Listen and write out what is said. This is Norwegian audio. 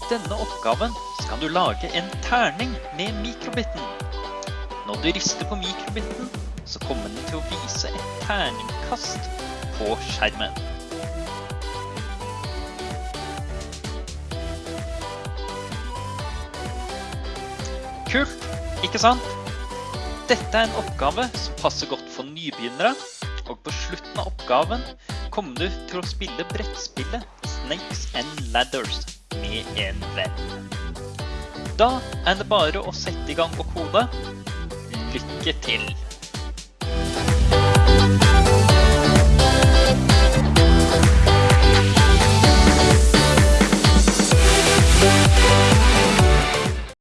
oppgaven skal du lage en terning med mikrobitten. Når du rister på mikrobitten, så kommer den til å vise et terningkast på skjermen. Kult, ikke sant? Dette er en oppgave som passer godt for nybegynnere, og på slutten av oppgaven kommer du til å spille brettspillet Snakes and Ladders med en venn. Da er det bare å sette i gang og kode. Lykke til!